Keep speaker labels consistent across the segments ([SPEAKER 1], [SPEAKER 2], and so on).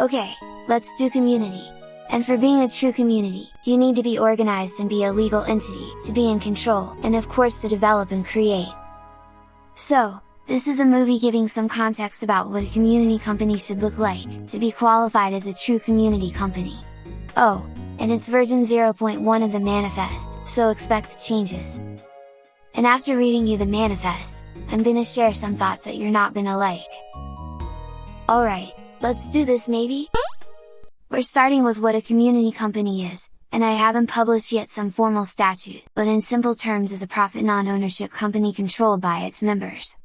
[SPEAKER 1] Okay, let's do community. And for being a true community, you need to be organized and be a legal entity, to be in control, and of course to develop and create. So, this is a movie giving some context about what a community company should look like, to be qualified as a true community company. Oh, and it's version 0.1 of the manifest, so expect changes. And after reading you the manifest, I'm gonna share some thoughts that you're not gonna like. Alright, let's do this maybe? We're starting with what a community company is, and I haven't published yet some formal statute, but in simple terms is a profit non-ownership company controlled by its members.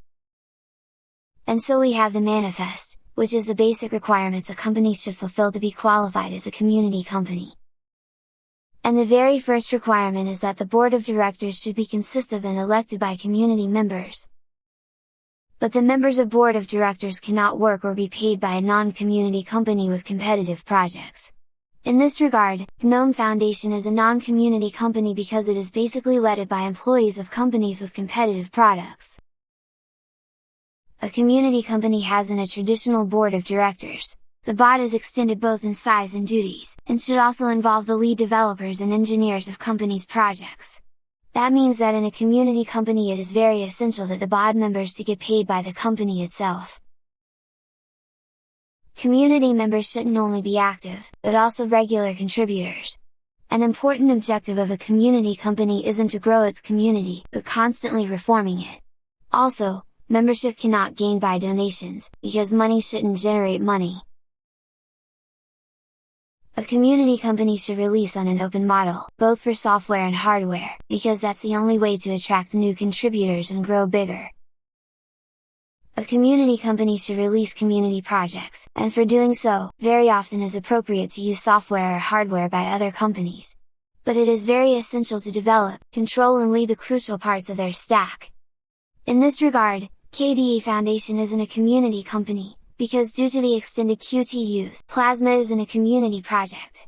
[SPEAKER 1] And so we have the manifest, which is the basic requirements a company should fulfill to be qualified as a community company. And the very first requirement is that the board of directors should be consist of and elected by community members. But the members of board of directors cannot work or be paid by a non-community company with competitive projects. In this regard, GNOME Foundation is a non-community company because it is basically led by employees of companies with competitive products. A community company has in a traditional board of directors. The BOD is extended both in size and duties, and should also involve the lead developers and engineers of companies' projects. That means that in a community company it is very essential that the BOD members to get paid by the company itself. Community members shouldn't only be active, but also regular contributors. An important objective of a community company isn't to grow its community, but constantly reforming it. Also, membership cannot gain by donations, because money shouldn't generate money. A community company should release on an open model, both for software and hardware, because that's the only way to attract new contributors and grow bigger. A community company should release community projects, and for doing so, very often is appropriate to use software or hardware by other companies. But it is very essential to develop, control and lead the crucial parts of their stack. In this regard, KDE Foundation isn't a community company, because due to the extended Qt use, Plasma isn't a community project.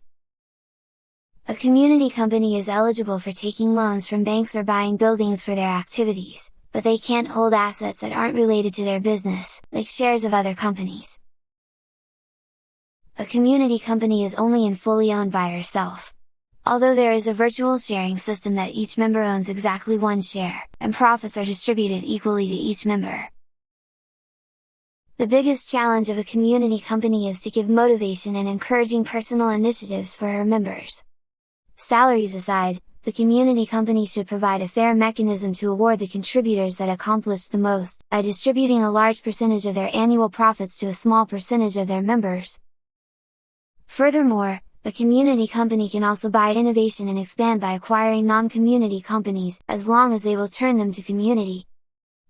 [SPEAKER 1] A community company is eligible for taking loans from banks or buying buildings for their activities, but they can't hold assets that aren't related to their business, like shares of other companies. A community company is only and fully owned by herself, Although there is a virtual sharing system that each member owns exactly one share, and profits are distributed equally to each member. The biggest challenge of a community company is to give motivation and encouraging personal initiatives for her members. Salaries aside, the community company should provide a fair mechanism to award the contributors that accomplished the most, by distributing a large percentage of their annual profits to a small percentage of their members. Furthermore, a community company can also buy innovation and expand by acquiring non-community companies, as long as they will turn them to community.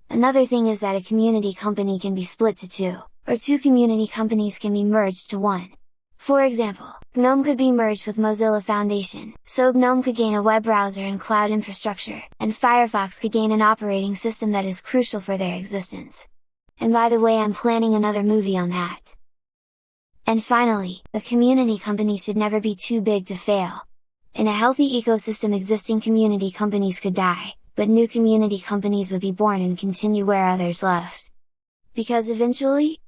[SPEAKER 1] Another thing is that a community company can be split to two, or two community companies can be merged to one. For example, GNOME could be merged with Mozilla Foundation, so GNOME could gain a web browser and cloud infrastructure, and Firefox could gain an operating system that is crucial for their existence. And by the way I'm planning another movie on that. And finally, a community company should never be too big to fail. In a healthy ecosystem existing community companies could die, but new community companies would be born and continue where others left. Because eventually,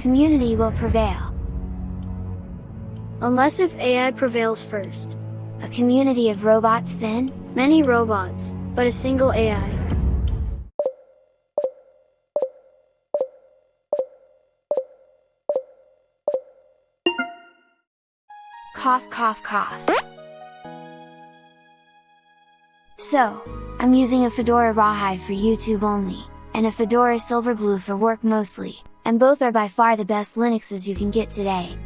[SPEAKER 1] community will prevail.
[SPEAKER 2] Unless if AI prevails first.
[SPEAKER 1] A community of robots then?
[SPEAKER 2] Many robots, but a single AI.
[SPEAKER 1] cough cough cough. So, I'm using a Fedora Rawhide for YouTube only, and a Fedora Silverblue for work mostly, and both are by far the best Linuxes you can get today.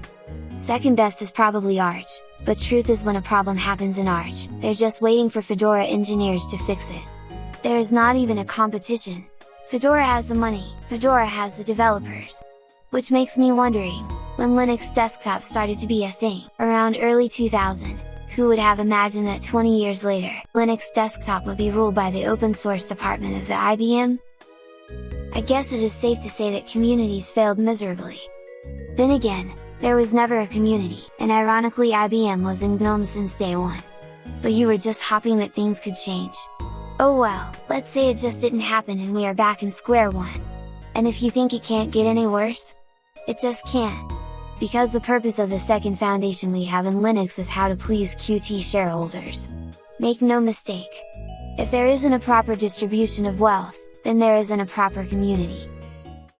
[SPEAKER 1] Second best is probably Arch, but truth is when a problem happens in Arch, they're just waiting for Fedora engineers to fix it. There is not even a competition. Fedora has the money, Fedora has the developers. Which makes me wondering, when Linux desktop started to be a thing, around early 2000, who would have imagined that 20 years later, Linux desktop would be ruled by the open source department of the IBM? I guess it is safe to say that communities failed miserably. Then again, there was never a community, and ironically IBM was in GNOME since day one. But you were just hoping that things could change. Oh well, let's say it just didn't happen and we are back in square one. And if you think it can't get any worse? It just can't. Because the purpose of the second foundation we have in Linux is how to please Qt shareholders. Make no mistake! If there isn't a proper distribution of wealth, then there isn't a proper community.